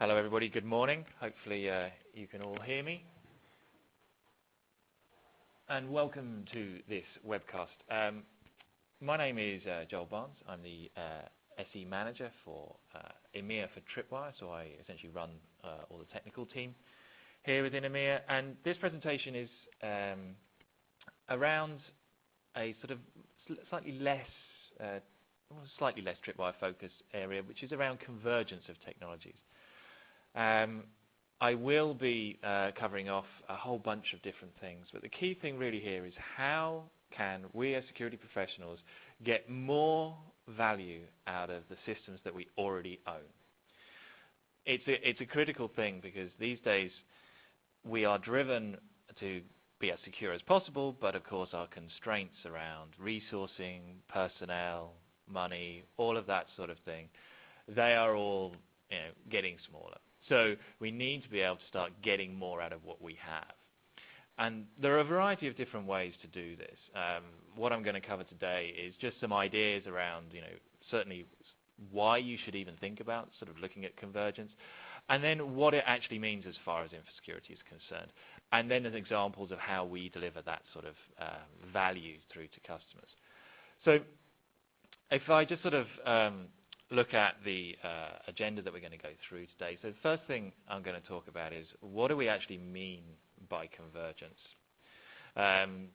Hello, everybody. Good morning. Hopefully, uh, you can all hear me. And welcome to this webcast. Um, my name is uh, Joel Barnes. I'm the uh, SE manager for uh, EMEA for Tripwire, so I essentially run uh, all the technical team here within EMEA. And this presentation is um, around a sort of slightly less uh, slightly less tripwire focused area, which is around convergence of technologies. Um, I will be uh, covering off a whole bunch of different things, but the key thing really here is how can we as security professionals get more value out of the systems that we already own? It's a, it's a critical thing because these days we are driven to be as secure as possible, but of course our constraints around resourcing, personnel, money, all of that sort of thing, they are all you know, getting smaller. So we need to be able to start getting more out of what we have. And there are a variety of different ways to do this. Um, what I'm going to cover today is just some ideas around, you know, certainly why you should even think about sort of looking at convergence, and then what it actually means as far as infosecurity is concerned, and then as examples of how we deliver that sort of uh, value through to customers. So if I just sort of um, look at the uh, agenda that we're going to go through today. So the first thing I'm going to talk about is what do we actually mean by convergence? Um,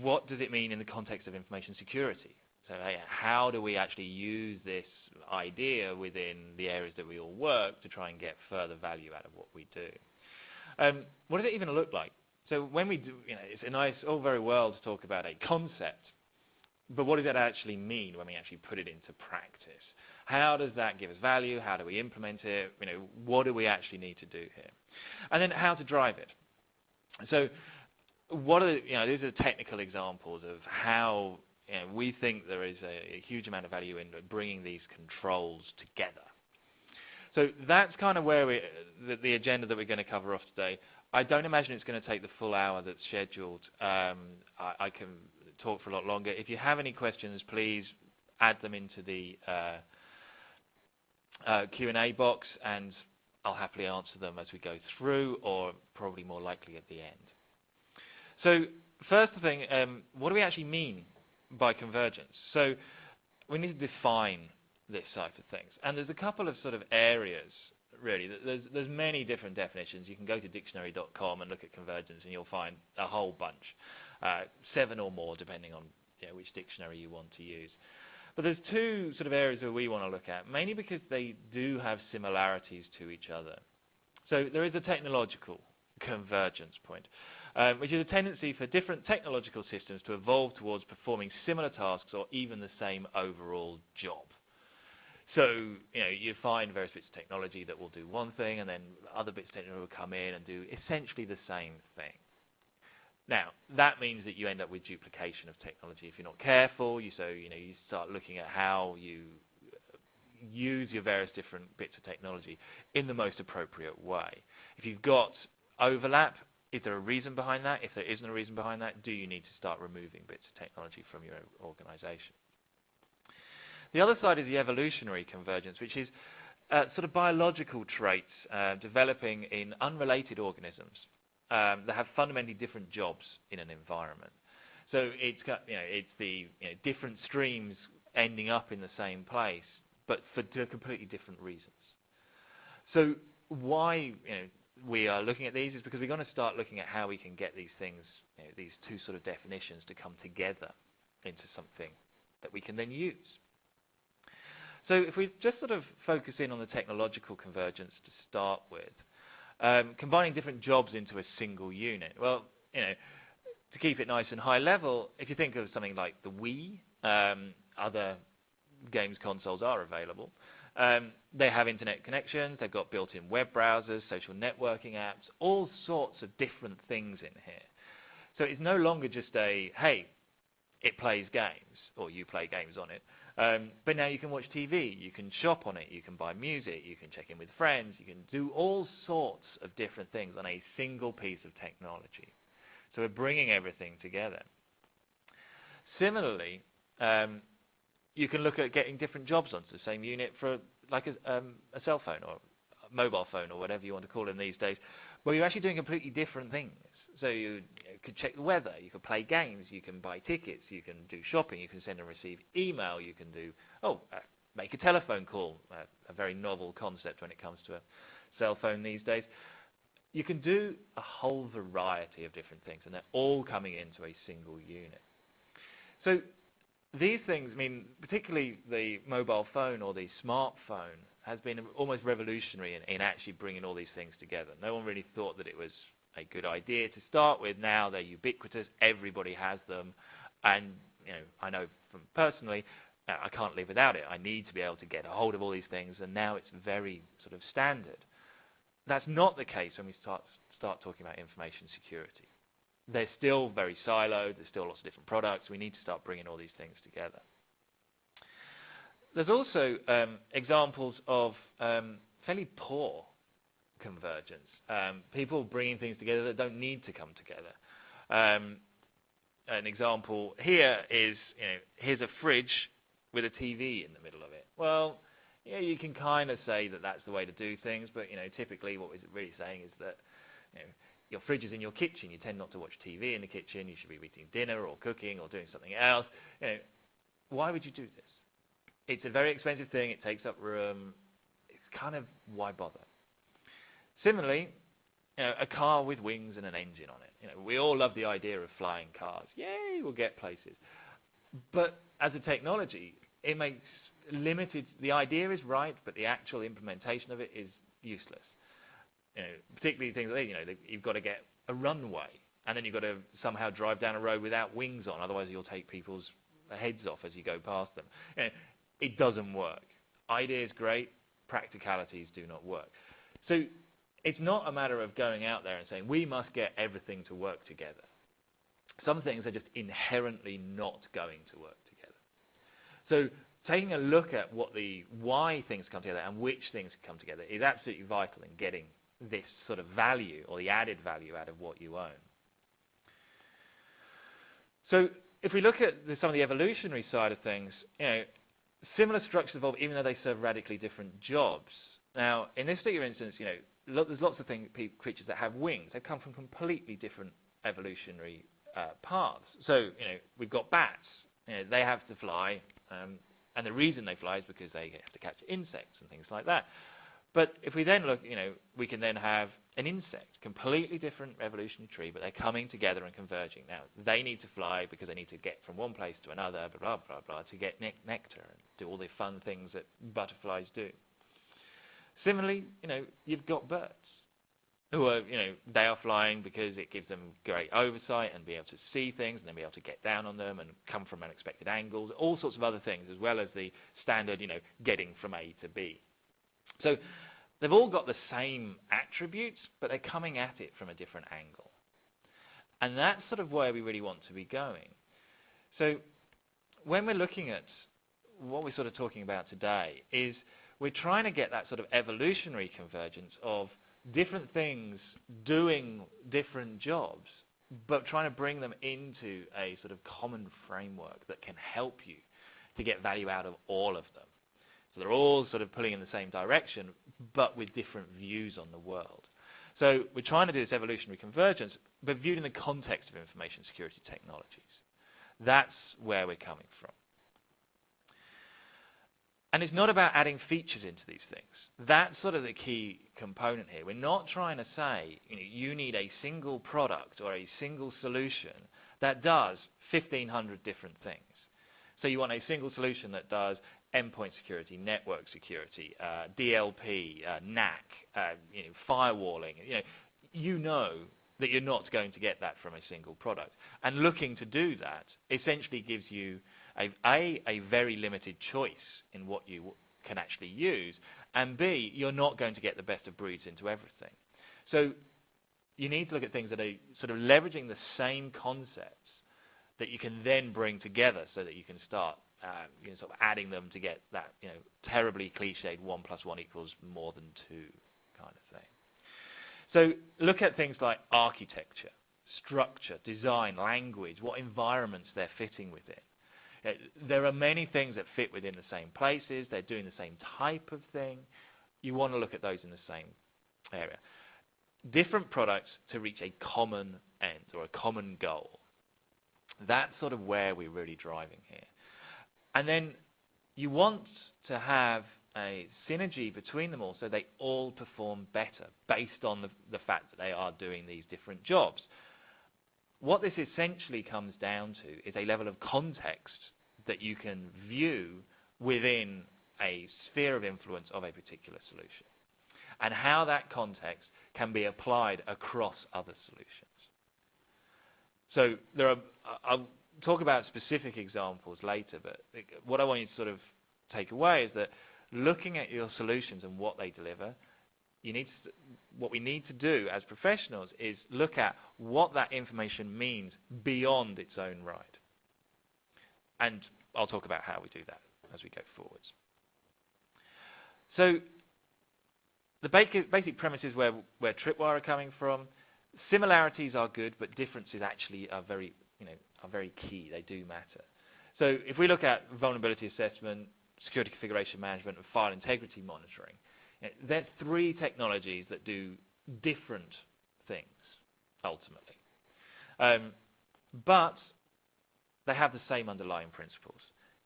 what does it mean in the context of information security? So how do we actually use this idea within the areas that we all work to try and get further value out of what we do? Um, what does it even look like? So when we do, you know, it's a nice, all very well to talk about a concept, but what does that actually mean when we actually put it into practice? How does that give us value? How do we implement it? You know, what do we actually need to do here? And then how to drive it. So what are, the, you know, these are technical examples of how you know, we think there is a, a huge amount of value in bringing these controls together. So that's kind of where we, the, the agenda that we're going to cover off today. I don't imagine it's going to take the full hour that's scheduled. Um, I, I, can talk for a lot longer. If you have any questions, please add them into the uh, uh, Q&A box, and I'll happily answer them as we go through, or probably more likely at the end. So first thing, um, what do we actually mean by convergence? So we need to define this type of things. And there's a couple of sort of areas, really. There's, there's many different definitions. You can go to dictionary.com and look at convergence, and you'll find a whole bunch. Uh, seven or more, depending on you know, which dictionary you want to use. But there's two sort of areas that we want to look at, mainly because they do have similarities to each other. So there is a technological convergence point, um, which is a tendency for different technological systems to evolve towards performing similar tasks or even the same overall job. So you know you find various bits of technology that will do one thing, and then other bits of technology will come in and do essentially the same thing. Now, that means that you end up with duplication of technology if you're not careful. You, so you know you start looking at how you use your various different bits of technology in the most appropriate way. If you've got overlap, is there a reason behind that? If there isn't a reason behind that, do you need to start removing bits of technology from your organization? The other side is the evolutionary convergence, which is uh, sort of biological traits uh, developing in unrelated organisms um, that have fundamentally different jobs in an environment. So it's got, you know, it's the you know, different streams ending up in the same place, but for completely different reasons. So why you know, we are looking at these is because we're going to start looking at how we can get these things, you know, these two sort of definitions to come together into something that we can then use. So if we just sort of focus in on the technological convergence to start with, um, combining different jobs into a single unit. Well, you know, to keep it nice and high level, if you think of something like the Wii, um, other games consoles are available. Um, they have internet connections, they've got built-in web browsers, social networking apps, all sorts of different things in here. So it's no longer just a, hey, it plays games, or you play games on it. Um, but now you can watch TV, you can shop on it, you can buy music, you can check in with friends, you can do all sorts of different things on a single piece of technology. So we're bringing everything together. Similarly, um, you can look at getting different jobs onto the same unit for like a, um, a cell phone or a mobile phone or whatever you want to call them these days, well, you're actually doing completely different things. So you, could check the weather, you could play games, you can buy tickets, you can do shopping, you can send and receive email, you can do oh, uh, make a telephone call, uh, a very novel concept when it comes to a cell phone these days. You can do a whole variety of different things, and they're all coming into a single unit. So these things, I mean, particularly the mobile phone or the smartphone, has been almost revolutionary in, in actually bringing all these things together. No one really thought that it was a good idea to start with. Now they're ubiquitous. Everybody has them, and you know, I know from personally, uh, I can't live without it. I need to be able to get a hold of all these things, and now it's very sort of standard. That's not the case when we start start talking about information security. They're still very siloed. There's still lots of different products. We need to start bringing all these things together. There's also um, examples of um, fairly poor convergence. Um, people bringing things together that don't need to come together. Um, an example here is, you know, here's a fridge with a TV in the middle of it. Well, yeah, you can kind of say that that's the way to do things, but you know, typically what we're really saying is that you know, your fridge is in your kitchen. You tend not to watch TV in the kitchen. You should be eating dinner or cooking or doing something else. You know, why would you do this? It's a very expensive thing. It takes up room. It's kind of why bother? Similarly, you know, a car with wings and an engine on it. You know, we all love the idea of flying cars. Yay, we'll get places. But as a technology, it makes limited. The idea is right, but the actual implementation of it is useless. You know, particularly things like you know, you've got to get a runway, and then you've got to somehow drive down a road without wings on. Otherwise, you'll take people's heads off as you go past them. You know, it doesn't work. Idea is great, practicalities do not work. So it's not a matter of going out there and saying we must get everything to work together. Some things are just inherently not going to work together. So taking a look at what the why things come together and which things come together is absolutely vital in getting this sort of value or the added value out of what you own. So if we look at the, some of the evolutionary side of things, you know, similar structures evolve even though they serve radically different jobs. Now, in this particular instance, you know, lo there's lots of creatures that have wings. They come from completely different evolutionary uh, paths. So, you know, we've got bats. You know, they have to fly, um, and the reason they fly is because they have to catch insects and things like that. But if we then look, you know, we can then have an insect, completely different evolutionary tree, but they're coming together and converging. Now, they need to fly because they need to get from one place to another, blah, blah, blah, blah, to get ne nectar and do all the fun things that butterflies do. Similarly, you know, you've got birds who are, you know, they are flying because it gives them great oversight and be able to see things and then be able to get down on them and come from unexpected angles, all sorts of other things, as well as the standard, you know, getting from A to B. So They've all got the same attributes, but they're coming at it from a different angle. And that's sort of where we really want to be going. So when we're looking at what we're sort of talking about today is we're trying to get that sort of evolutionary convergence of different things doing different jobs, but trying to bring them into a sort of common framework that can help you to get value out of all of them. So they're all sort of pulling in the same direction, but with different views on the world. So we're trying to do this evolutionary convergence, but viewed in the context of information security technologies. That's where we're coming from. And it's not about adding features into these things. That's sort of the key component here. We're not trying to say you, know, you need a single product or a single solution that does 1,500 different things. So you want a single solution that does endpoint security, network security, uh, DLP, uh, NAC, uh, you know, firewalling. You know, you know that you're not going to get that from a single product. And looking to do that essentially gives you a, a, a very limited choice in what you can actually use, and B, you're not going to get the best of breeds into everything. So you need to look at things that are sort of leveraging the same concepts that you can then bring together so that you can start um, you know, sort of adding them to get that you know terribly cliched one plus one equals more than two kind of thing. So look at things like architecture, structure, design, language, what environments they're fitting within. There are many things that fit within the same places. They're doing the same type of thing, you want to look at those in the same area. Different products to reach a common end or a common goal. That's sort of where we're really driving here. And then you want to have a synergy between them all so they all perform better based on the, the fact that they are doing these different jobs. What this essentially comes down to is a level of context that you can view within a sphere of influence of a particular solution and how that context can be applied across other solutions. So there are, I'll talk about specific examples later, but what I want you to sort of take away is that looking at your solutions and what they deliver, you need to, what we need to do as professionals is look at what that information means beyond its own right. And I'll talk about how we do that as we go forwards. So the basic, basic premises where, where Tripwire are coming from, similarities are good, but differences actually are very, you know, are very key. They do matter. So if we look at vulnerability assessment, security configuration management, and file integrity monitoring, you know, they're three technologies that do different things, ultimately. Um, but they have the same underlying principles.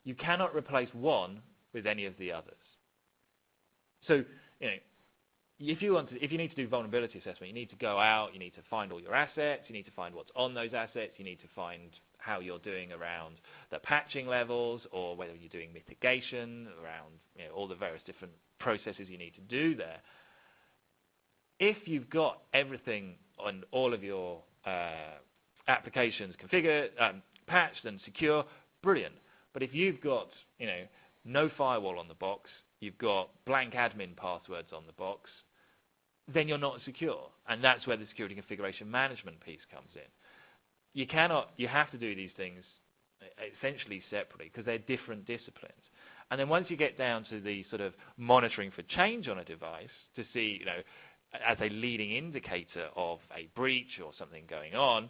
You cannot replace one with any of the others. So, you know, if you want to, if you need to do vulnerability assessment, you need to go out, you need to find all your assets, you need to find what's on those assets, you need to find how you're doing around the patching levels, or whether you're doing mitigation around you know, all the various different processes you need to do there. If you've got everything on all of your uh, applications configured, um, patched and secure, brilliant. But if you've got you know no firewall on the box, you've got blank admin passwords on the box, then you're not secure. And that's where the security configuration management piece comes in. You cannot, you have to do these things essentially separately because they're different disciplines. And then once you get down to the sort of monitoring for change on a device to see, you know, as a leading indicator of a breach or something going on,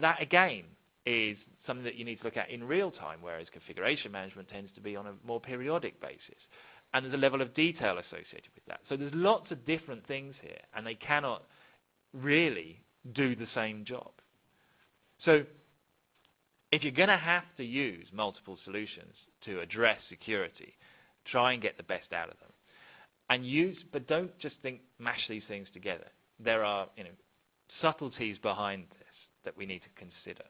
that again is something that you need to look at in real time, whereas configuration management tends to be on a more periodic basis and there's a level of detail associated with that. So there's lots of different things here, and they cannot really do the same job. So if you're going to have to use multiple solutions to address security, try and get the best out of them. And use, but don't just think mash these things together. There are you know, subtleties behind this that we need to consider.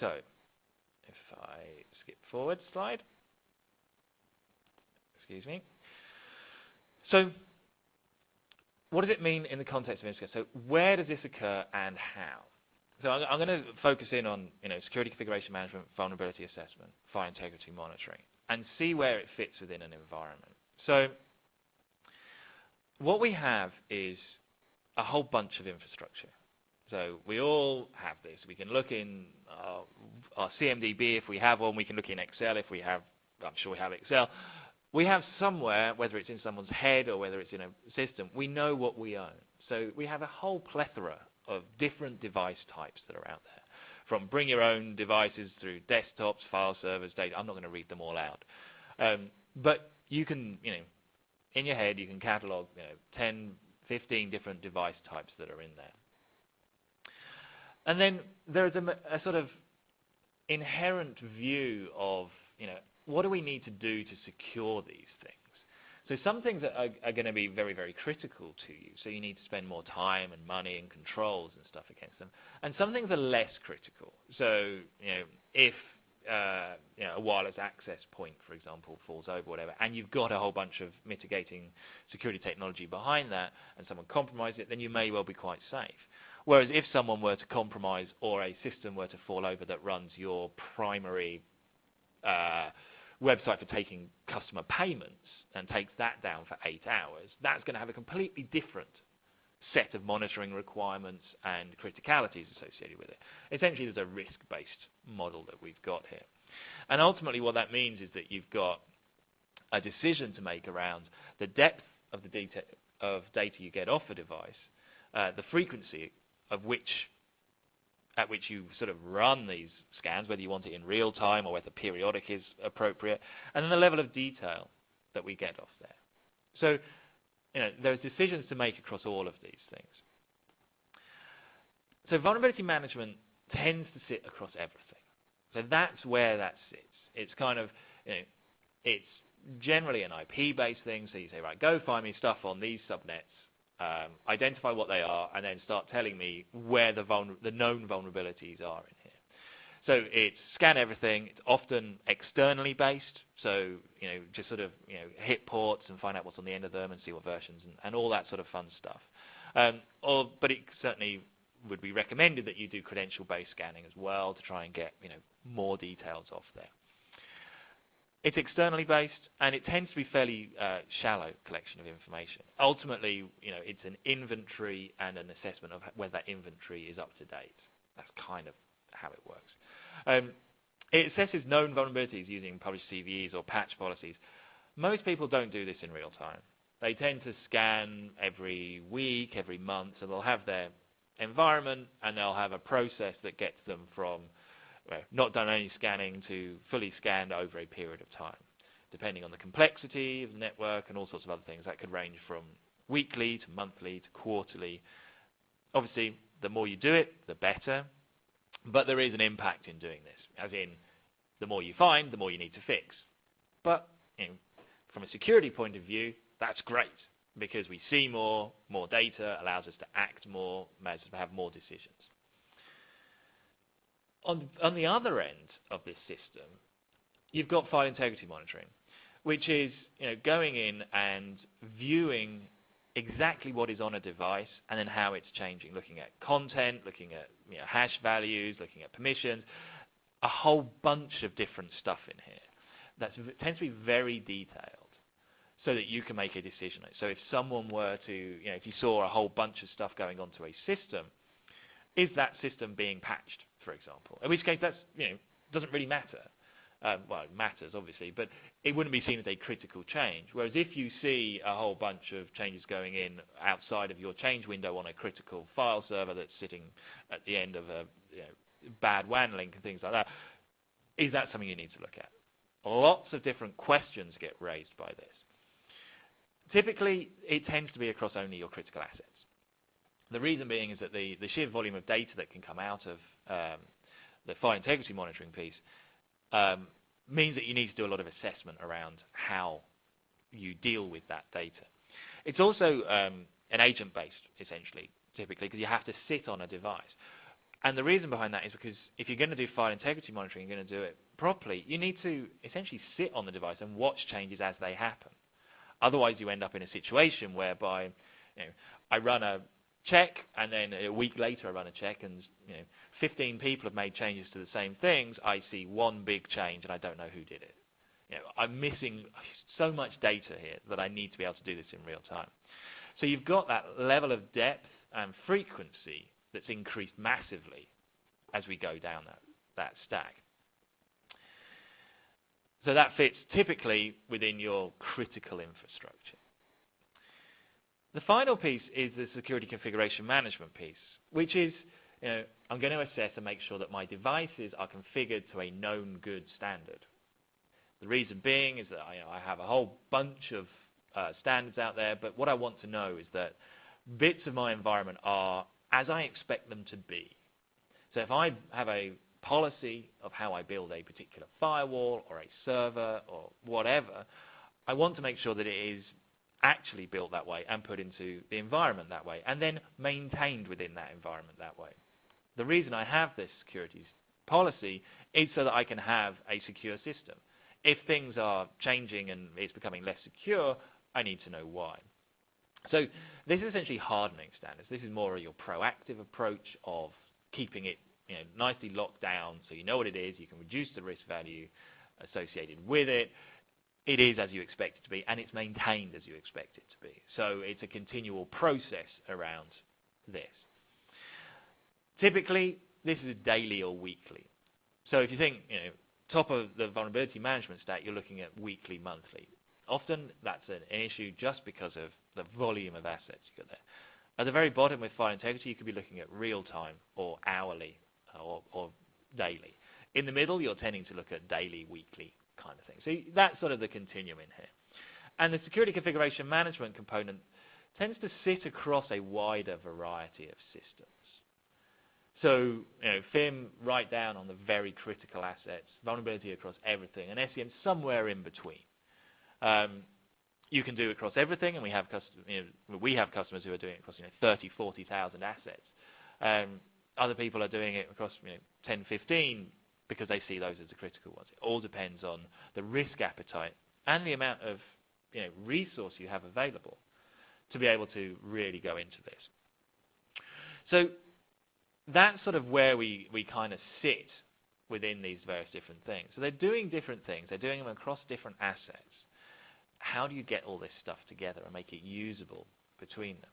So if I skip forward slide. Excuse me. So what does it mean in the context of Instacare? So where does this occur and how? So I'm, I'm going to focus in on you know, security configuration management, vulnerability assessment, file integrity monitoring, and see where it fits within an environment. So what we have is a whole bunch of infrastructure. So we all have this. We can look in our, our CMDB if we have one. We can look in Excel if we have, I'm sure we have Excel. We have somewhere, whether it's in someone's head or whether it's in a system, we know what we own. So we have a whole plethora of different device types that are out there. From bring your own devices through desktops, file servers, data. I'm not going to read them all out. Um, but you can, you know, in your head, you can catalog you know, 10, 15 different device types that are in there. And then there's a, a sort of inherent view of, you know, what do we need to do to secure these things? So some things are, are, going to be very, very critical to you. So you need to spend more time and money and controls and stuff against them. And some things are less critical. So you know, if uh, you know, a wireless access point, for example, falls over, whatever, and you've got a whole bunch of mitigating security technology behind that, and someone compromises it, then you may well be quite safe. Whereas if someone were to compromise or a system were to fall over that runs your primary uh, website for taking customer payments and takes that down for eight hours, that's going to have a completely different set of monitoring requirements and criticalities associated with it. Essentially, there's a risk-based model that we've got here. And ultimately, what that means is that you've got a decision to make around the depth of the data, of data you get off a device, uh, the frequency of which at which you sort of run these scans, whether you want it in real time or whether periodic is appropriate, and then the level of detail that we get off there. So, you know, there's decisions to make across all of these things. So vulnerability management tends to sit across everything. So that's where that sits. It's kind of, you know, it's generally an IP-based thing. So you say, right, go find me stuff on these subnets, um, identify what they are, and then start telling me where the, the known vulnerabilities are in here. So it's scan everything. It's often externally based. So you know, just sort of you know, hit ports and find out what's on the end of them and see what versions and, and all that sort of fun stuff. Um, or, but it certainly would be recommended that you do credential-based scanning as well to try and get you know more details off there. It's externally based, and it tends to be fairly uh, shallow collection of information. Ultimately, you know, it's an inventory and an assessment of whether that inventory is up to date. That's kind of how it works. Um, it assesses known vulnerabilities using published CVEs or patch policies. Most people don't do this in real time. They tend to scan every week, every month, and they'll have their environment and they'll have a process that gets them from well, not done any scanning to fully scanned over a period of time, depending on the complexity of the network and all sorts of other things. That could range from weekly to monthly to quarterly. Obviously, the more you do it, the better, but there is an impact in doing this, as in the more you find, the more you need to fix. But you know, from a security point of view, that's great because we see more, more data allows us to act more, allows us to have more decisions. On, on the other end of this system, you've got file integrity monitoring, which is you know, going in and viewing exactly what is on a device and then how it's changing, looking at content, looking at you know, hash values, looking at permissions, a whole bunch of different stuff in here. That tends to be very detailed so that you can make a decision. So if someone were to, you know, if you saw a whole bunch of stuff going onto a system, is that system being patched, for example? In which case, that's, you know, doesn't really matter. Um, well, it matters, obviously, but it wouldn't be seen as a critical change. Whereas if you see a whole bunch of changes going in outside of your change window on a critical file server that's sitting at the end of a you know, bad WAN link and things like that, is that something you need to look at? Lots of different questions get raised by this. Typically, it tends to be across only your critical assets. The reason being is that the, the sheer volume of data that can come out of um, the file integrity monitoring piece um, means that you need to do a lot of assessment around how you deal with that data. It's also um, an agent-based, essentially, typically, because you have to sit on a device. And the reason behind that is because if you're going to do file integrity monitoring, you're going to do it properly, you need to essentially sit on the device and watch changes as they happen. Otherwise, you end up in a situation whereby you know, I run a check, and then a week later I run a check, and you know, 15 people have made changes to the same things. I see one big change, and I don't know who did it. You know, I'm missing so much data here that I need to be able to do this in real time. So you've got that level of depth and frequency that's increased massively as we go down that, that stack. So that fits typically within your critical infrastructure. The final piece is the security configuration management piece, which is you know, I'm going to assess and make sure that my devices are configured to a known good standard. The reason being is that I, have a whole bunch of uh, standards out there, but what I want to know is that bits of my environment are as I expect them to be. So if I have a policy of how I build a particular firewall or a server or whatever, I want to make sure that it is actually built that way and put into the environment that way and then maintained within that environment that way. The reason I have this security policy is so that I can have a secure system. If things are changing and it's becoming less secure, I need to know why. So this is essentially hardening standards. This is more of your proactive approach of keeping it you know, nicely locked down so you know what it is, you can reduce the risk value associated with it. It is as you expect it to be, and it's maintained as you expect it to be. So it's a continual process around this. Typically, this is daily or weekly. So if you think, you know, top of the vulnerability management stack, you're looking at weekly, monthly. Often that's an issue just because of the volume of assets you've got there. At the very bottom with file integrity, you could be looking at real time or hourly or, or daily. In the middle, you're tending to look at daily, weekly kind of thing. So that's sort of the continuum in here. And the security configuration management component tends to sit across a wider variety of systems. So, you know, FIM right down on the very critical assets, vulnerability across everything, and SCM somewhere in between. Um, you can do across everything, and we have, you know, we have customers who are doing it across you know, 30, 40,000 assets. Um, other people are doing it across you know, 10, 15 because they see those as the critical ones. It all depends on the risk appetite and the amount of you know, resource you have available to be able to really go into this. So that's sort of where we, we kind of sit within these various different things. So they're doing different things. They're doing them across different assets. How do you get all this stuff together and make it usable between them?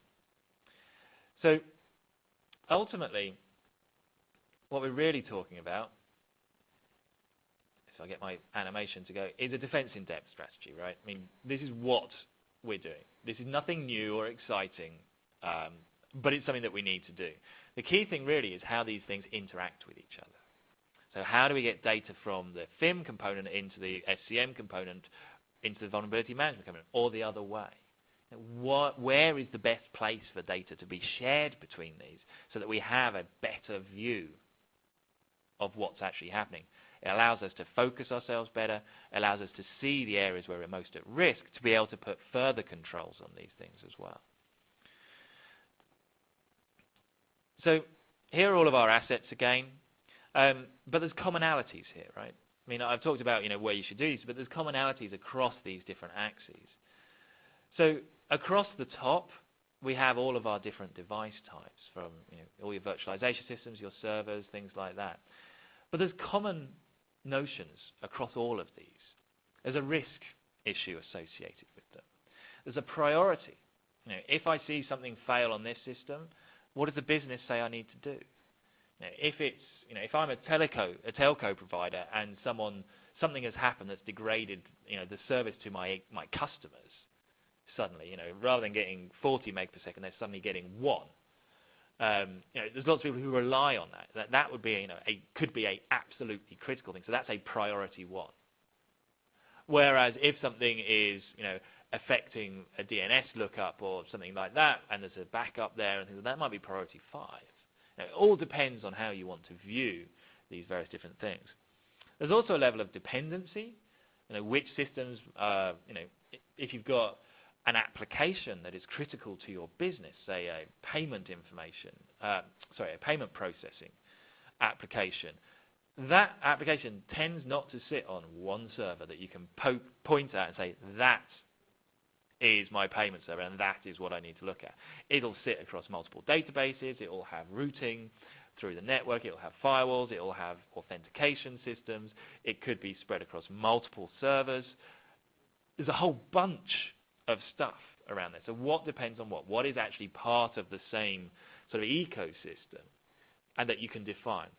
So ultimately, what we're really talking about, I get my animation to go, is a defense in depth strategy, right? I mean, this is what we're doing. This is nothing new or exciting, um, but it's something that we need to do. The key thing really is how these things interact with each other. So how do we get data from the FIM component into the SCM component, into the vulnerability management component, or the other way? What, where is the best place for data to be shared between these so that we have a better view of what's actually happening? It allows us to focus ourselves better, allows us to see the areas where we're most at risk to be able to put further controls on these things as well. So here are all of our assets again, um, but there's commonalities here, right? I mean, I've talked about you know where you should do these, but there's commonalities across these different axes. So across the top, we have all of our different device types, from you know, all your virtualization systems, your servers, things like that. But there's common notions across all of these. There's a risk issue associated with them. There's a priority. You know, if I see something fail on this system, what does the business say I need to do? You know, if it's, you know, if I'm a teleco, a telco provider, and someone, something has happened that's degraded, you know, the service to my my customers, suddenly, you know, rather than getting 40 meg per second, they're suddenly getting one. Um, you know, there's lots of people who rely on that. That that would be, you know, a could be a absolutely critical thing. So that's a priority one. Whereas if something is, you know, affecting a DNS lookup or something like that, and there's a backup there, and things like that might be priority five. Now, it all depends on how you want to view these various different things. There's also a level of dependency. You know, which systems, uh, you know, if you've got an application that is critical to your business, say a payment information, uh, sorry, a payment processing application, that application tends not to sit on one server that you can po point at and say, that is my payment server and that is what I need to look at. It'll sit across multiple databases, it will have routing through the network, it will have firewalls, it will have authentication systems, it could be spread across multiple servers. There's a whole bunch of stuff around there. So what depends on what? What is actually part of the same sort of ecosystem and that you can define?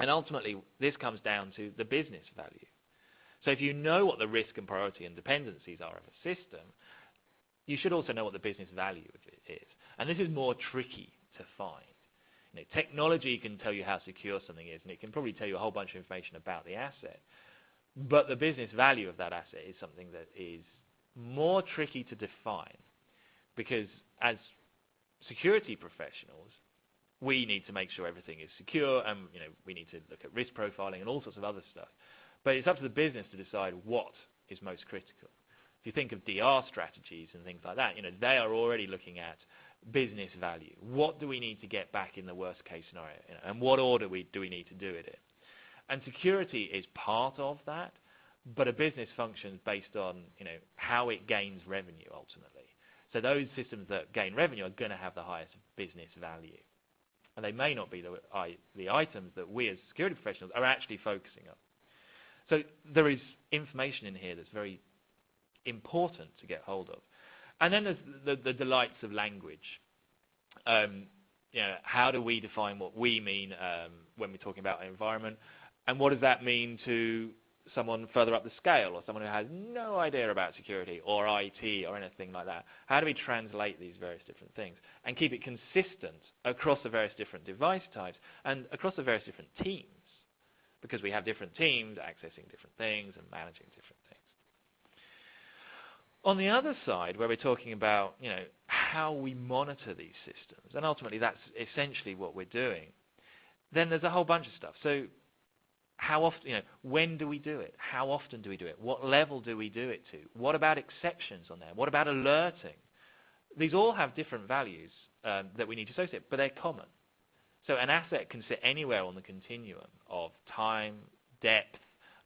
And ultimately, this comes down to the business value. So if you know what the risk and priority and dependencies are of a system, you should also know what the business value of it is. And this is more tricky to find. You know, technology can tell you how secure something is, and it can probably tell you a whole bunch of information about the asset. But the business value of that asset is something that is more tricky to define because as security professionals, we need to make sure everything is secure and you know, we need to look at risk profiling and all sorts of other stuff. But it's up to the business to decide what is most critical. If you think of DR strategies and things like that, you know, they are already looking at business value. What do we need to get back in the worst case scenario? You know, and what order we, do we need to do it in? And security is part of that, but a business functions based on you know how it gains revenue ultimately. So those systems that gain revenue are going to have the highest business value, and they may not be the, the items that we as security professionals are actually focusing on. So there is information in here that's very important to get hold of. And then there's the, the delights of language. Um, you know, how do we define what we mean um, when we're talking about environment, and what does that mean to someone further up the scale or someone who has no idea about security or IT or anything like that? How do we translate these various different things and keep it consistent across the various different device types and across the various different teams? Because we have different teams accessing different things and managing different things. On the other side, where we're talking about you know, how we monitor these systems, and ultimately that's essentially what we're doing, then there's a whole bunch of stuff. So how often, you know, when do we do it? How often do we do it? What level do we do it to? What about exceptions on there? What about alerting? These all have different values um, that we need to associate, but they're common. So an asset can sit anywhere on the continuum of time, depth,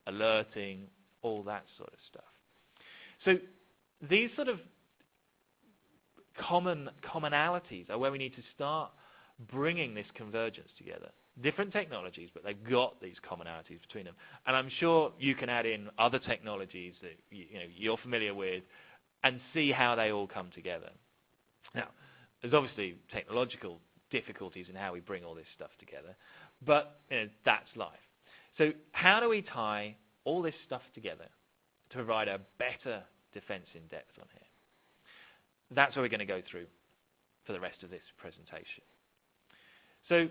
alerting, all that sort of stuff. So these sort of common commonalities are where we need to start bringing this convergence together different technologies, but they've got these commonalities between them. And I'm sure you can add in other technologies that you, you know, you're familiar with and see how they all come together. Now, there's obviously technological difficulties in how we bring all this stuff together, but you know, that's life. So how do we tie all this stuff together to provide a better defense in depth on here? That's what we're going to go through for the rest of this presentation. So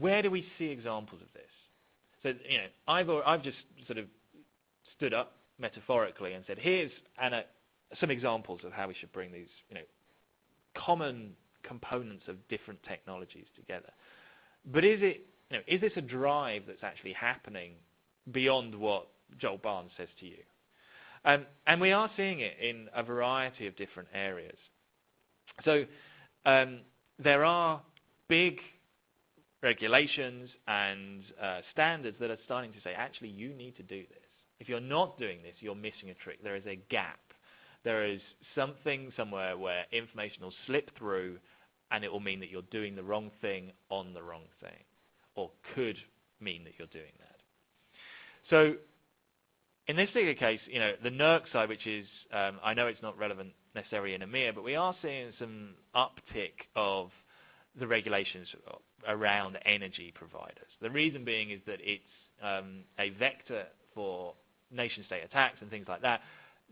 where do we see examples of this? So, you know, I've, I've just sort of stood up metaphorically and said, here's some examples of how we should bring these, you know, common components of different technologies together. But is it, you know, is this a drive that's actually happening beyond what Joel Barnes says to you? Um, and we are seeing it in a variety of different areas. So um, there are big regulations and uh, standards that are starting to say, actually, you need to do this. If you're not doing this, you're missing a trick. There is a gap. There is something somewhere where information will slip through and it will mean that you're doing the wrong thing on the wrong thing, or could mean that you're doing that. So in this particular case, you know, the NERC CIP, which is, um, I know it's not relevant necessarily in EMEA, but we are seeing some uptick of the regulations around energy providers. The reason being is that it's um, a vector for nation-state attacks and things like that.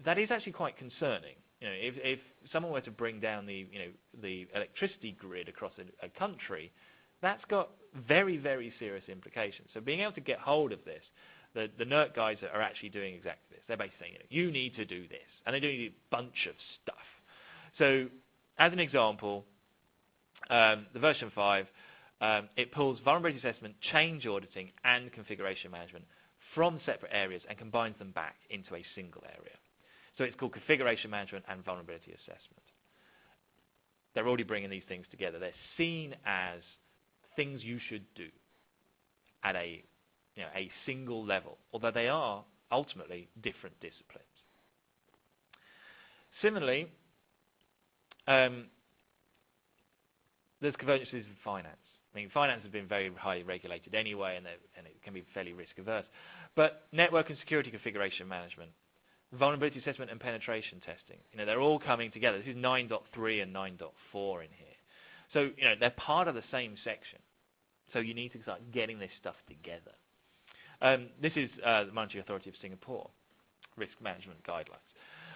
That is actually quite concerning. You know, if, if someone were to bring down the, you know, the electricity grid across a, a country, that's got very, very serious implications. So being able to get hold of this, the, the NERC guys are actually doing exactly this. They're basically saying, you, know, you need to do this. And they're doing a bunch of stuff. So as an example, um, the version 5, um, it pulls vulnerability assessment, change auditing, and configuration management from separate areas and combines them back into a single area. So it's called configuration management and vulnerability assessment. They're already bringing these things together. They're seen as things you should do at a, you know, a single level, although they are ultimately different disciplines. Similarly, um, there's convergences in finance. I mean, finance has been very highly regulated anyway, and, and it can be fairly risk averse. But network and security configuration management, vulnerability assessment and penetration testing, you know, they're all coming together. This is 9.3 and 9.4 in here. So, you know, they're part of the same section. So you need to start getting this stuff together. Um, this is uh, the Monetary Authority of Singapore risk management guidelines.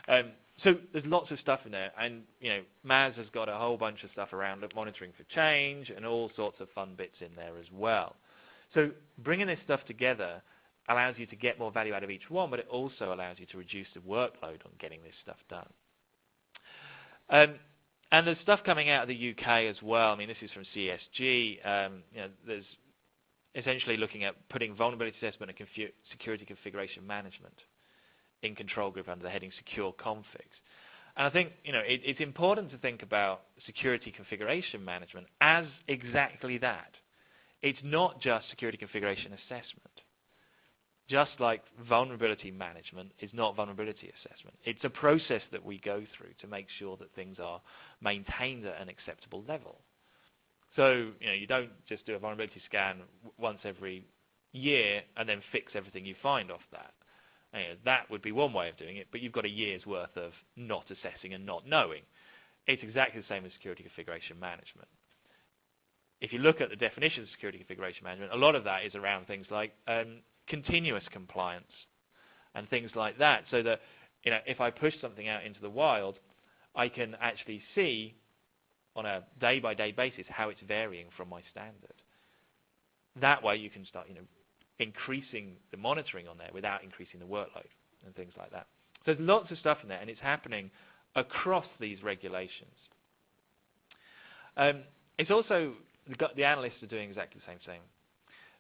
Um, so there's lots of stuff in there, and you know, MAS has got a whole bunch of stuff around monitoring for change and all sorts of fun bits in there as well. So bringing this stuff together allows you to get more value out of each one, but it also allows you to reduce the workload on getting this stuff done. Um, and there's stuff coming out of the UK as well. I mean, this is from CSG. Um, you know, there's essentially looking at putting vulnerability assessment and security configuration management in control group under the heading secure configs. And I think you know it, it's important to think about security configuration management as exactly that. It's not just security configuration assessment. Just like vulnerability management is not vulnerability assessment. It's a process that we go through to make sure that things are maintained at an acceptable level. So you know you don't just do a vulnerability scan once every year and then fix everything you find off that. You know, that would be one way of doing it, but you've got a year's worth of not assessing and not knowing. It's exactly the same as security configuration management. If you look at the definition of security configuration management, a lot of that is around things like um, continuous compliance and things like that, so that you know if I push something out into the wild, I can actually see on a day-by-day basis how it's varying from my standard. That way, you can start you know increasing the monitoring on there without increasing the workload and things like that. So there's lots of stuff in there, and it's happening across these regulations. Um, it's also the, the, analysts are doing exactly the same thing.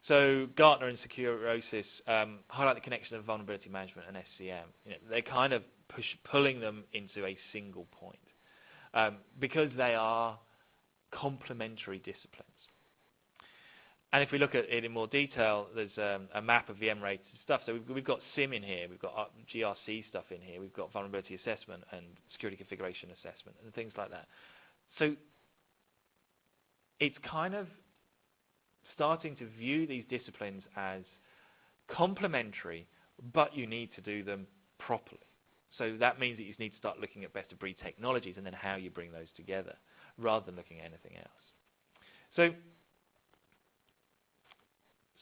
So Gartner and Securosis um, highlight the connection of vulnerability management and SCM. You know, they're kind of push, pulling them into a single point um, because they are complementary disciplines. And if we look at it in more detail, there's um, a map of VM-related stuff. So we've, we've, got SIM in here, we've got uh, GRC stuff in here, we've got vulnerability assessment and security configuration assessment and things like that. So it's kind of starting to view these disciplines as complementary, but you need to do them properly. So that means that you need to start looking at best of breed technologies and then how you bring those together, rather than looking at anything else. So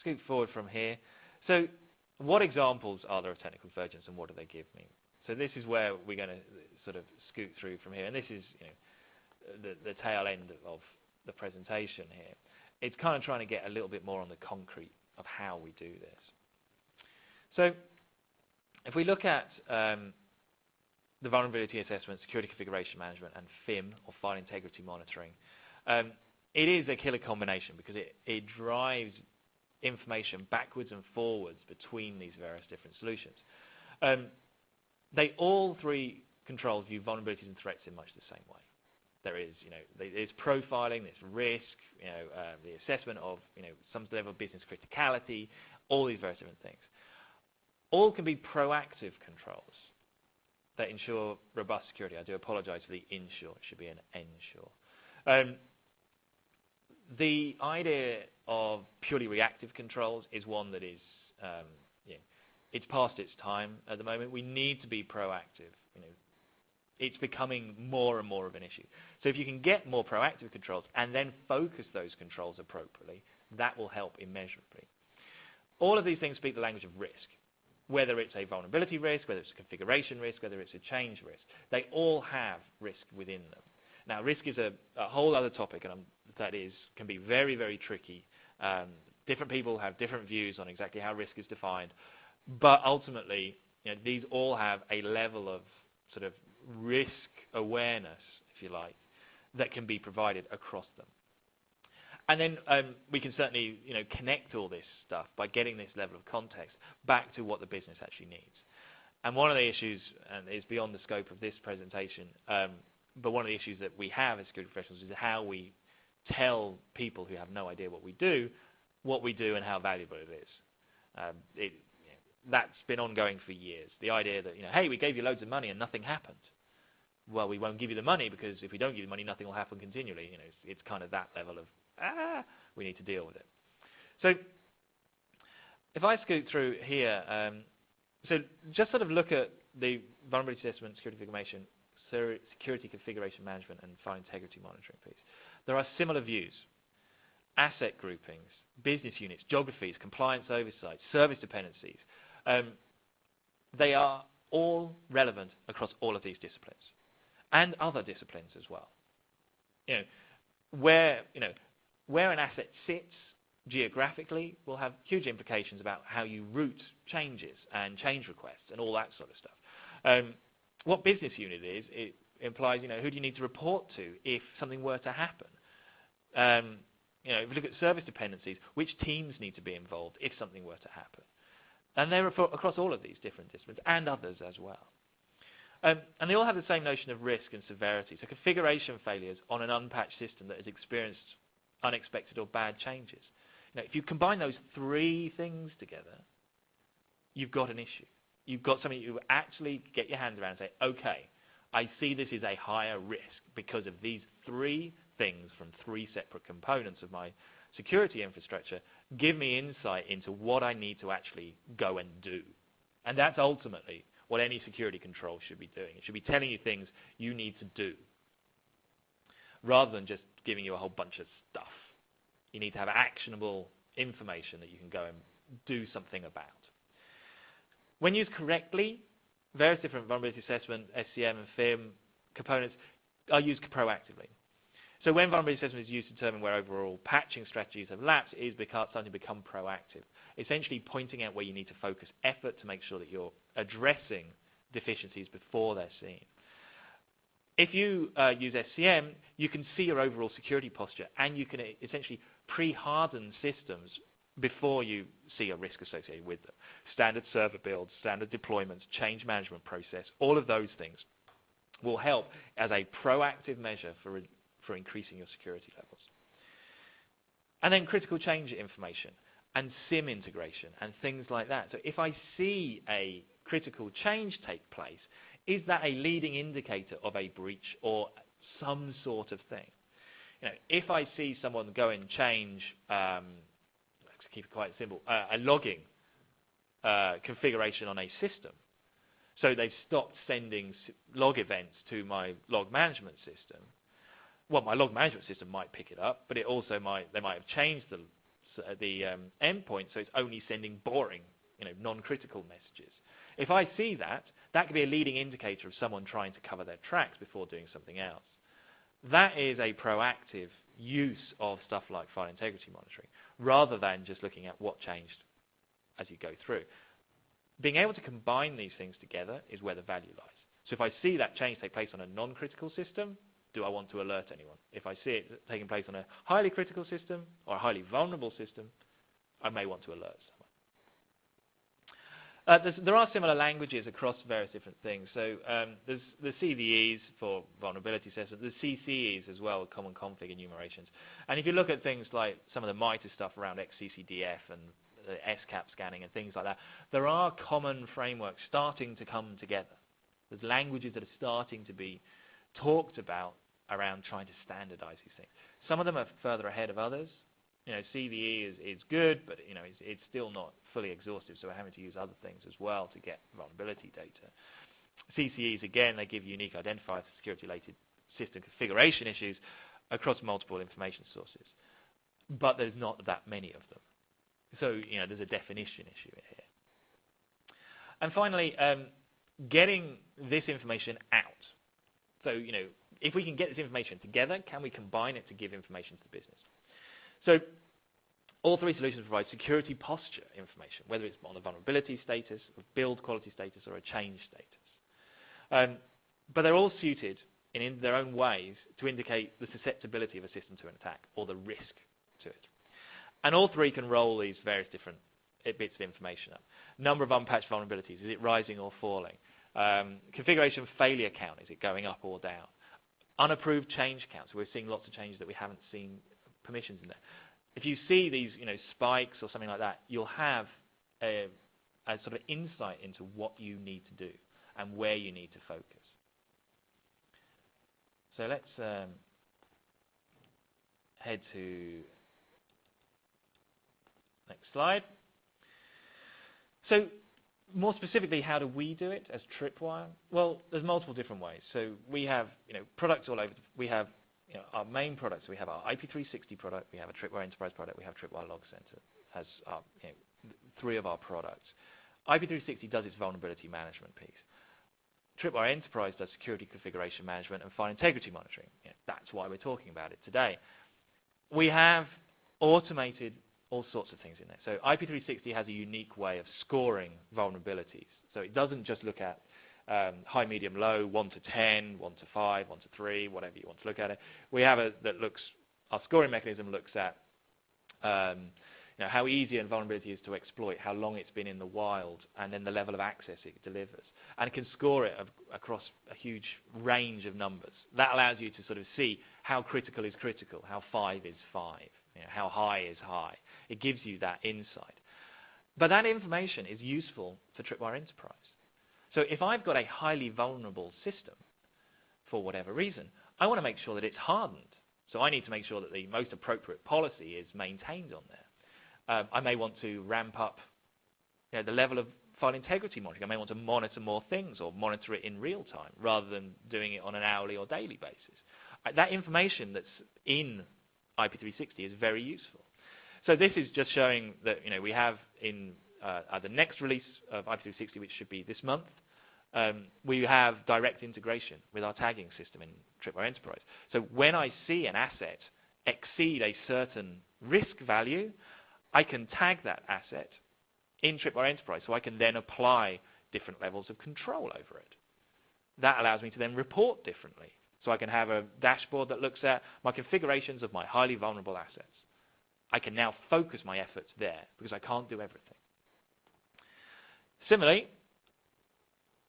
scoot forward from here. So what examples are there of technical convergence and what do they give me? So this is where we're going to sort of scoot through from here. And this is you know, the, the tail end of the presentation here. It's kind of trying to get a little bit more on the concrete of how we do this. So if we look at um, the vulnerability assessment, security configuration management, and FIM, or file integrity monitoring, um, it is a killer combination because it, it drives information backwards and forwards between these various different solutions. Um, they all three controls view vulnerabilities and threats in much the same way. There is, you know, there's profiling, there's risk, you know, uh, the assessment of, you know, some level of business criticality, all these various different things. All can be proactive controls that ensure robust security. I do apologize for the ensure. It should be an ensure. Um, the idea of purely reactive controls is one that is, um, yeah, it's past its time at the moment. We need to be proactive. You know, it's becoming more and more of an issue. So if you can get more proactive controls and then focus those controls appropriately, that will help immeasurably. All of these things speak the language of risk, whether it's a vulnerability risk, whether it's a configuration risk, whether it's a change risk. They all have risk within them. Now, risk is a, a whole other topic, and I'm, that is can be very, very tricky. Um, different people have different views on exactly how risk is defined, but ultimately, you know, these all have a level of sort of risk awareness, if you like, that can be provided across them. And then um, we can certainly you know, connect all this stuff by getting this level of context back to what the business actually needs. And one of the issues, and is beyond the scope of this presentation, um, but one of the issues that we have as security professionals is how we tell people who have no idea what we do, what we do and how valuable it is. Um, it, that's been ongoing for years. The idea that, you know, hey, we gave you loads of money and nothing happened. Well, we won't give you the money because if we don't give you the money, nothing will happen continually. You know, it's, it's kind of that level of, ah, we need to deal with it. So if I scoot through here, um, so just sort of look at the vulnerability assessment, security information, security configuration management, and file integrity monitoring piece. There are similar views, asset groupings, business units, geographies, compliance oversight, service dependencies. Um, they are all relevant across all of these disciplines and other disciplines as well. You know, where, you know, where an asset sits geographically will have huge implications about how you route changes and change requests and all that sort of stuff. Um, what business unit is, it implies, you know, who do you need to report to if something were to happen? Um, you know, if you look at service dependencies, which teams need to be involved if something were to happen? And they're across all of these different disciplines and others as well. Um, and they all have the same notion of risk and severity. So configuration failures on an unpatched system that has experienced unexpected or bad changes. Now, if you combine those three things together, you've got an issue. You've got something you actually get your hands around and say, okay, I see this is a higher risk because of these three things from three separate components of my security infrastructure give me insight into what I need to actually go and do. And that's ultimately what any security control should be doing. It should be telling you things you need to do rather than just giving you a whole bunch of stuff. You need to have actionable information that you can go and do something about. When used correctly, various different vulnerability assessment, SCM and FIM components are used proactively. So when vulnerability assessment is used to determine where overall patching strategies have lapsed, it is because starting to become proactive. Essentially pointing out where you need to focus effort to make sure that you're addressing deficiencies before they're seen. If you uh, use SCM, you can see your overall security posture and you can essentially pre-harden systems before you see a risk associated with them. Standard server builds, standard deployments, change management process, all of those things will help as a proactive measure for, for increasing your security levels. And then critical change information and SIM integration and things like that. So if I see a critical change take place, is that a leading indicator of a breach or some sort of thing? You know, if I see someone go and change, um, keep it quite simple, uh, a logging uh, configuration on a system, so they've stopped sending log events to my log management system. Well, my log management system might pick it up, but it also might they might have changed the the um, endpoint, so it's only sending boring, you know, non-critical messages. If I see that, that could be a leading indicator of someone trying to cover their tracks before doing something else. That is a proactive use of stuff like file integrity monitoring, rather than just looking at what changed as you go through. Being able to combine these things together is where the value lies. So if I see that change take place on a non-critical system, do I want to alert anyone? If I see it taking place on a highly critical system or a highly vulnerable system, I may want to alert uh, there are similar languages across various different things. So um, there's the CVEs for vulnerability assessment, the CCEs as well, common config enumerations. And if you look at things like some of the MITRE stuff around XCCDF and the SCAP scanning and things like that, there are common frameworks starting to come together. There's languages that are starting to be talked about around trying to standardize these things. Some of them are further ahead of others you know, CVE is, is good, but you know, it's, it's still not fully exhaustive, so we're having to use other things as well to get vulnerability data. CCEs, again, they give unique identifiers for security-related system configuration issues across multiple information sources. But there's not that many of them. So, you know, there's a definition issue here. And finally, um, getting this information out. So, you know, if we can get this information together, can we combine it to give information to the business? So all three solutions provide security posture information, whether it's on a vulnerability status, a build quality status, or a change status. Um, but they're all suited in, in, their own ways to indicate the susceptibility of a system to an attack or the risk to it. And all three can roll these various different bits of information up. Number of unpatched vulnerabilities, is it rising or falling? Um, configuration failure count, is it going up or down? Unapproved change counts, we're seeing lots of changes that we haven't seen permissions in there. If you see these you know, spikes or something like that, you'll have a, a sort of insight into what you need to do and where you need to focus. So let's um, head to next slide. So more specifically, how do we do it as Tripwire? Well, there's multiple different ways. So we have you know products all over. We have you know, our main products, we have our IP360 product, we have a Tripwire Enterprise product, we have Tripwire Log Center as our, you know, three of our products. IP360 does its vulnerability management piece. Tripwire Enterprise does security configuration management and file integrity monitoring. You know, that's why we're talking about it today. We have automated all sorts of things in there. So IP360 has a unique way of scoring vulnerabilities. So it doesn't just look at um, high, medium, low, 1 to 10, 1 to 5, 1 to 3, whatever you want to look at it. We have a that looks, our scoring mechanism looks at um, you know, how easy a vulnerability is to exploit, how long it's been in the wild, and then the level of access it delivers. And it can score it across a huge range of numbers. That allows you to sort of see how critical is critical, how 5 is 5, you know, how high is high. It gives you that insight. But that information is useful for Tripwire Enterprise. So if I've got a highly vulnerable system, for whatever reason, I want to make sure that it's hardened. So I need to make sure that the most appropriate policy is maintained on there. Um, I may want to ramp up you know, the level of file integrity monitoring. I may want to monitor more things or monitor it in real time rather than doing it on an hourly or daily basis. Uh, that information that's in IP360 is very useful. So this is just showing that you know we have in uh, the next release of IP360, which should be this month, um, we have direct integration with our tagging system in Tripwire Enterprise. So when I see an asset exceed a certain risk value, I can tag that asset in Tripwire Enterprise, so I can then apply different levels of control over it. That allows me to then report differently. So I can have a dashboard that looks at my configurations of my highly vulnerable assets. I can now focus my efforts there because I can't do everything. Similarly,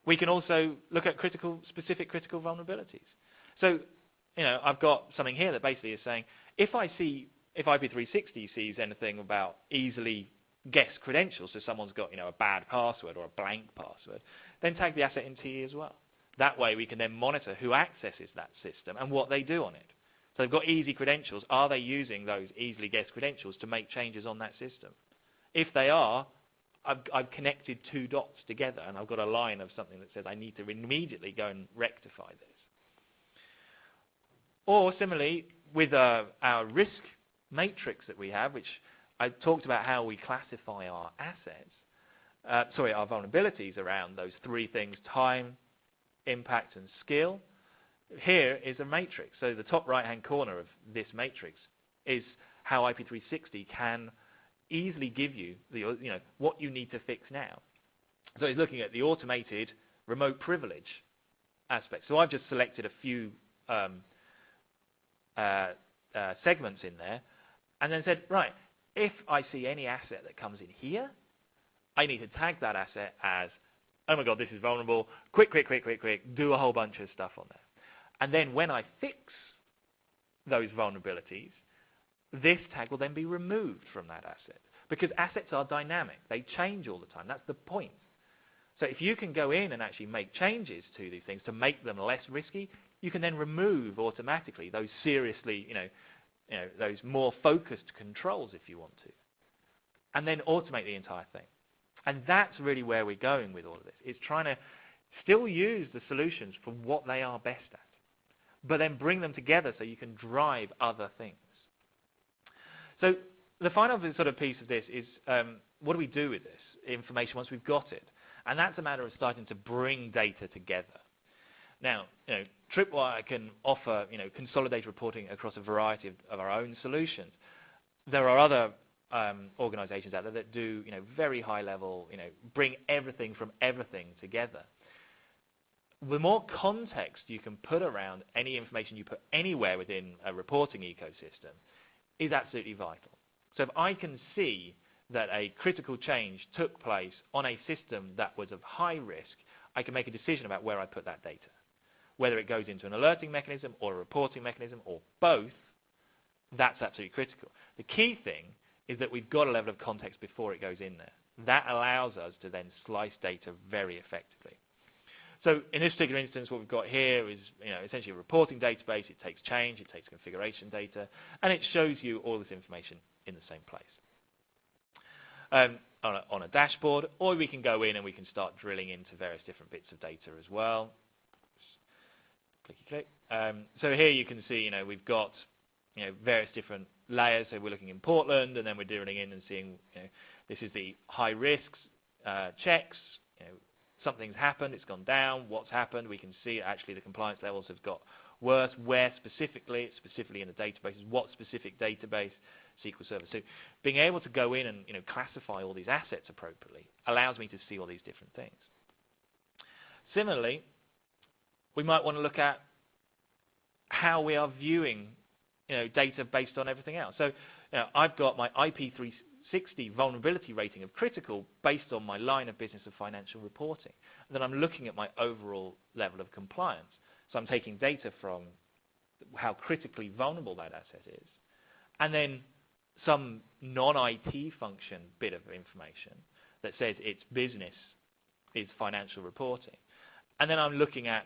we can also look at critical, specific critical vulnerabilities. So, you know, I've got something here that basically is saying, if I see, if IP360 sees anything about easily guessed credentials, so someone's got, you know, a bad password or a blank password, then tag the asset in TE as well. That way we can then monitor who accesses that system and what they do on it. So they've got easy credentials. Are they using those easily guessed credentials to make changes on that system? If they are, I've, I've, connected two dots together and I've got a line of something that says I need to immediately go and rectify this. Or similarly, with uh, our risk matrix that we have, which I talked about how we classify our assets, uh, sorry, our vulnerabilities around those three things, time, impact, and skill. Here is a matrix. So the top right-hand corner of this matrix is how IP360 can easily give you the, you know, what you need to fix now. So he's looking at the automated remote privilege aspect. So I've just selected a few um, uh, uh, segments in there and then said, right, if I see any asset that comes in here, I need to tag that asset as oh my god, this is vulnerable, quick, quick, quick, quick, quick, do a whole bunch of stuff on there. And then when I fix those vulnerabilities, this tag will then be removed from that asset. Because assets are dynamic. They change all the time. That's the point. So if you can go in and actually make changes to these things to make them less risky, you can then remove automatically those seriously, you know, you know, those more focused controls if you want to. And then automate the entire thing. And that's really where we're going with all of this. It's trying to still use the solutions for what they are best at, but then bring them together so you can drive other things. So the final sort of piece of this is um, what do we do with this information once we've got it? And that's a matter of starting to bring data together. Now, you know, Tripwire can offer you know, consolidated reporting across a variety of, of our own solutions. There are other um, organizations out there that do you know, very high level, you know, bring everything from everything together. The more context you can put around any information you put anywhere within a reporting ecosystem is absolutely vital. So if I can see that a critical change took place on a system that was of high risk, I can make a decision about where I put that data. Whether it goes into an alerting mechanism or a reporting mechanism or both, that's absolutely critical. The key thing is that we've got a level of context before it goes in there. That allows us to then slice data very effectively. So in this particular instance, what we've got here is you know, essentially a reporting database. It takes change, it takes configuration data, and it shows you all this information in the same place. Um, on, a, on, a, dashboard, or we can go in and we can start drilling into various different bits of data as well. Clicky click. Um, so here you can see, you know, we've got you know, various different layers. So we're looking in Portland, and then we're drilling in and seeing, you know, this is the high risks uh, checks. Something's happened, it's gone down. What's happened? We can see actually the compliance levels have got worse. Where specifically? Specifically in the databases. What specific database? SQL Server. So being able to go in and you know classify all these assets appropriately allows me to see all these different things. Similarly, we might want to look at how we are viewing you know, data based on everything else. So you know, I've got my IP360 vulnerability rating of critical based on my line of business of financial reporting. And then I'm looking at my overall level of compliance. So I'm taking data from how critically vulnerable that asset is, and then some non-IT function bit of information that says its business is financial reporting. And then I'm looking at,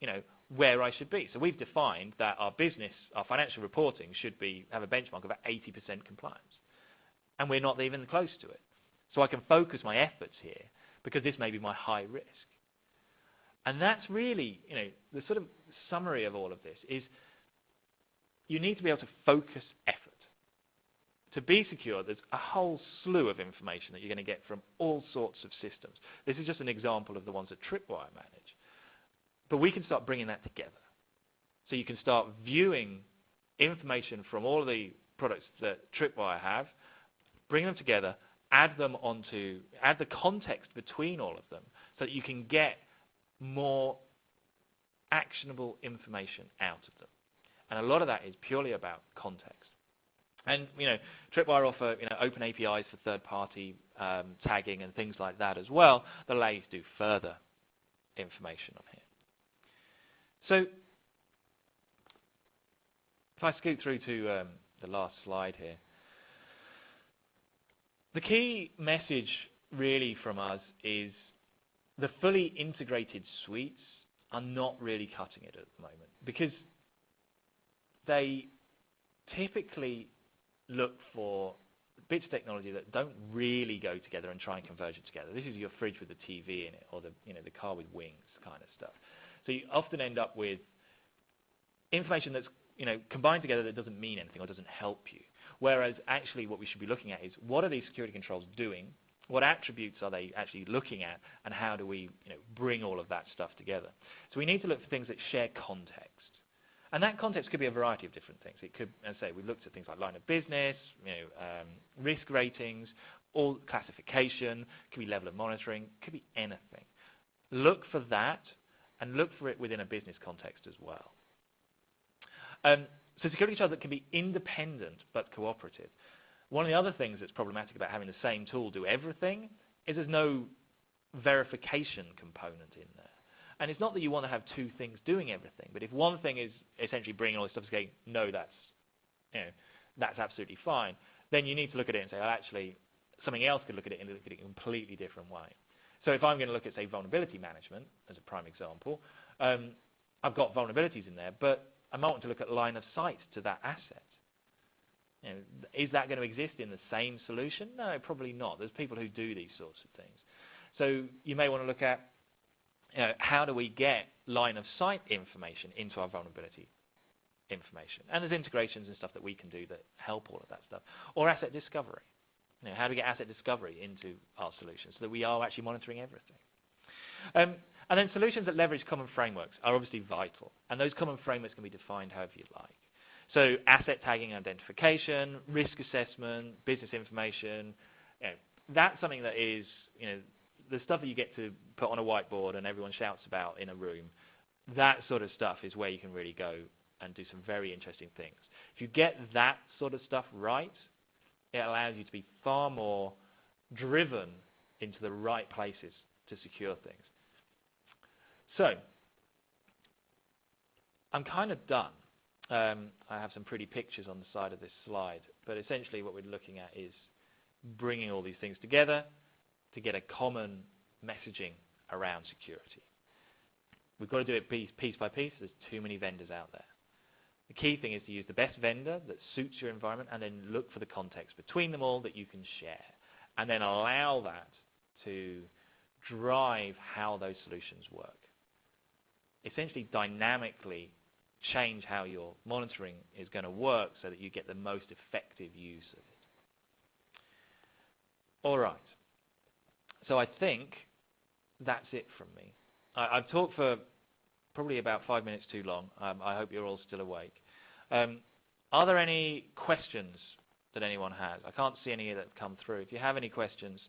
you know, where I should be. So we've defined that our business, our financial reporting should be have a benchmark of 80% compliance. And we're not even close to it. So I can focus my efforts here because this may be my high risk. And that's really, you know, the sort of summary of all of this is you need to be able to focus effort to be secure, there's a whole slew of information that you're going to get from all sorts of systems. This is just an example of the ones that Tripwire manage. But we can start bringing that together. So you can start viewing information from all of the products that Tripwire have, bring them together, add them onto, add the context between all of them so that you can get more actionable information out of them. And a lot of that is purely about context. And you know, Tripwire offer you know, open APIs for third-party um, tagging and things like that as well that allow you to do further information on here. So if I scoot through to um, the last slide here, the key message really from us is the fully integrated suites are not really cutting it at the moment because they typically look for bits of technology that don't really go together and try and converge it together. This is your fridge with the TV in it, or the you know the car with wings kind of stuff. So you often end up with information that's you know combined together that doesn't mean anything or doesn't help you. Whereas actually what we should be looking at is what are these security controls doing? What attributes are they actually looking at? And how do we you know, bring all of that stuff together? So we need to look for things that share context. And that context could be a variety of different things. It could, as I say, we looked at things like line of business, you know, um, risk ratings, all classification, could be level of monitoring, could be anything. Look for that and look for it within a business context as well. Um, so security controls that can be independent but cooperative. One of the other things that's problematic about having the same tool do everything is there's no verification component in there. And it's not that you want to have two things doing everything, but if one thing is essentially bringing all this stuff to say, no, that's, you know, that's absolutely fine, then you need to look at it and say, well, actually, something else could look at it and look at it in a completely different way. So if I'm going to look at, say, vulnerability management as a prime example, um, I've got vulnerabilities in there, but I might want to look at line of sight to that asset. You know, is that going to exist in the same solution? No, probably not. There's people who do these sorts of things. So you may want to look at you know, how do we get line of sight information into our vulnerability information? And there's integrations and stuff that we can do that help all of that stuff. Or asset discovery. You know, how do we get asset discovery into our solution so that we are actually monitoring everything? Um, and then solutions that leverage common frameworks are obviously vital. And those common frameworks can be defined however you like. So asset tagging and identification, risk assessment, business information, you know, that's something that is, you know, the stuff that you get to put on a whiteboard and everyone shouts about in a room, that sort of stuff is where you can really go and do some very interesting things. If you get that sort of stuff right, it allows you to be far more driven into the right places to secure things. So, I'm kind of done. Um, I have some pretty pictures on the side of this slide, but essentially what we're looking at is bringing all these things together to get a common messaging around security. We've got to do it piece, piece by piece. There's too many vendors out there. The key thing is to use the best vendor that suits your environment and then look for the context between them all that you can share. And then allow that to drive how those solutions work. Essentially dynamically change how your monitoring is going to work so that you get the most effective use of it. All right. So I think that's it from me. I, have talked for probably about five minutes too long. Um, I hope you're all still awake. Um, are there any questions that anyone has? I can't see any that have come through. If you have any questions,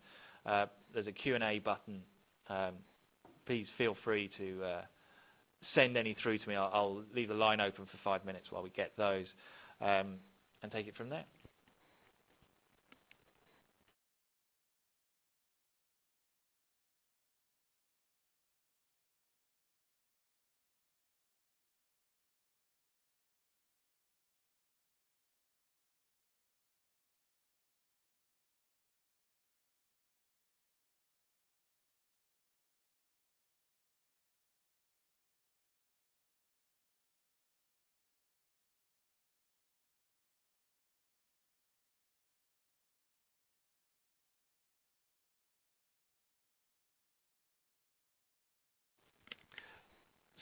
uh, there's a Q&A button. Um, please feel free to uh, send any through to me. I'll, I'll, leave the line open for five minutes while we get those um, and take it from there.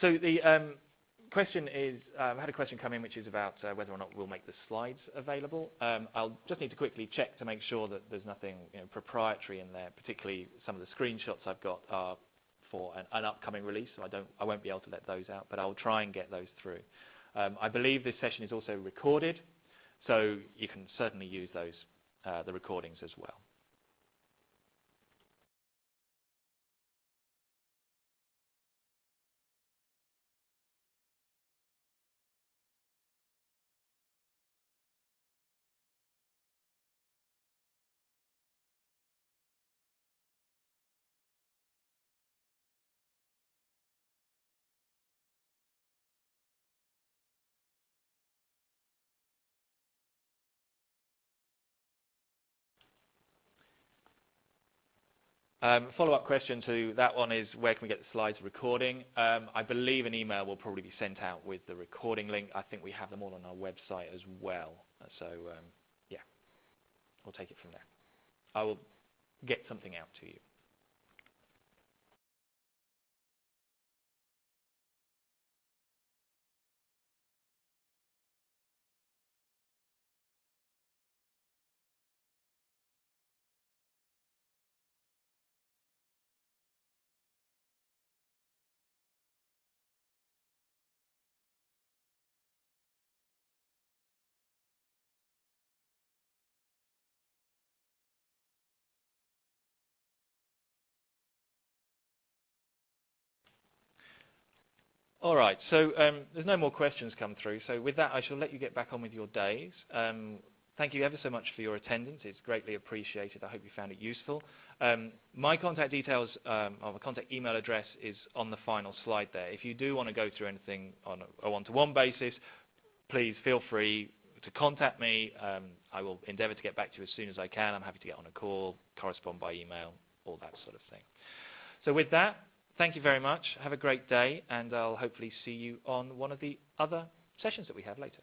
So the um, question is, um, I had a question come in which is about uh, whether or not we'll make the slides available. Um, I'll just need to quickly check to make sure that there's nothing you know, proprietary in there, particularly some of the screenshots I've got are for an, an, upcoming release, so I, don't, I won't be able to let those out, but I'll try and get those through. Um, I believe this session is also recorded, so you can certainly use those, uh, the recordings as well. Um, Follow-up question to that one is where can we get the slides recording? Um, I believe an email will probably be sent out with the recording link. I think we have them all on our website as well. So um, yeah, we'll take it from there. I will get something out to you. All right. So um, there's no more questions come through. So with that, I shall let you get back on with your days. Um, thank you ever so much for your attendance. It's greatly appreciated. I hope you found it useful. Um, my contact details, um, or my contact email address is on the final slide there. If you do want to go through anything on a one-to-one -one basis, please feel free to contact me. Um, I will endeavour to get back to you as soon as I can. I'm happy to get on a call, correspond by email, all that sort of thing. So with that, thank you very much. Have a great day, and I'll hopefully see you on one of the other sessions that we have later.